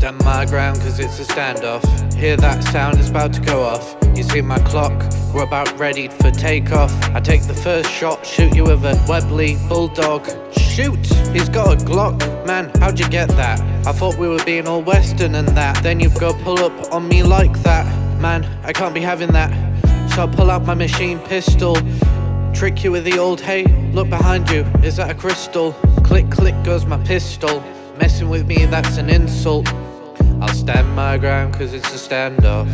stand my ground cause it's a standoff. Hear that sound, it's about to go off. You see my clock, we're about ready for takeoff. I take the first shot, shoot you with a Webley Bulldog. Shoot! He's got a Glock. Man, how'd you get that? I thought we were being all Western and that. Then you go pull up on me like that. Man, I can't be having that. So I pull out my machine pistol. Trick you with the old hey, look behind you, is that a crystal? Click, click goes my pistol. Messing with me, that's an insult. I'll stand my ground cause it's a standoff.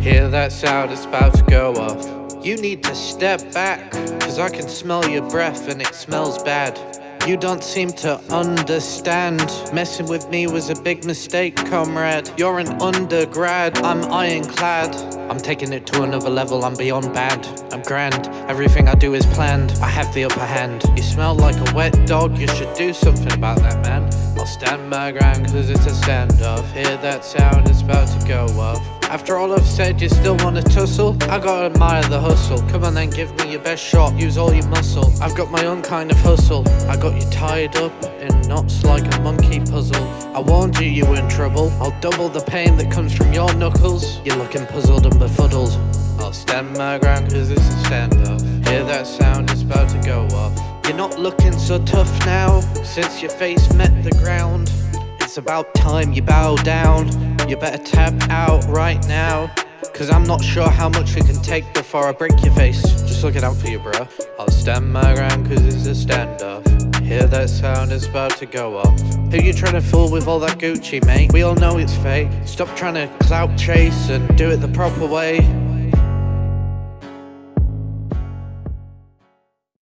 Hear that sound, it's about to go off. You need to step back, cause I can smell your breath and it smells bad. You don't seem to understand. Messing with me was a big mistake, comrade. You're an undergrad, I'm ironclad. I'm taking it to another level, I'm beyond bad. I'm grand, everything I do is planned. I have the upper hand. You smell like a wet dog, you should do something about that, man. I'll stand my ground cause it's a standoff. Hear that sound, it's about to go off. After all I've said, you still wanna tussle? I gotta admire the hustle. Come on then, give me your best shot, use all your muscle. I've got my own kind of hustle. I got you tied up in knots like a monkey puzzle. I warned you you were in trouble. I'll double the pain that comes from your knuckles. You're looking puzzled and befuddled. I'll stand my ground cause it's a standoff. Hear that sound, it's about to go off. You're not looking so tough now, since your face met the ground. It's about time you bow down. You better tap out right now. Cause I'm not sure how much we can take before I break your face. Just looking out for you, bro. I'll stand my ground cause it's a standoff. Hear that sound, it's about to go off. Who you trying to fool with all that Gucci, mate? We all know it's fake. Stop trying to clout chase and do it the proper way.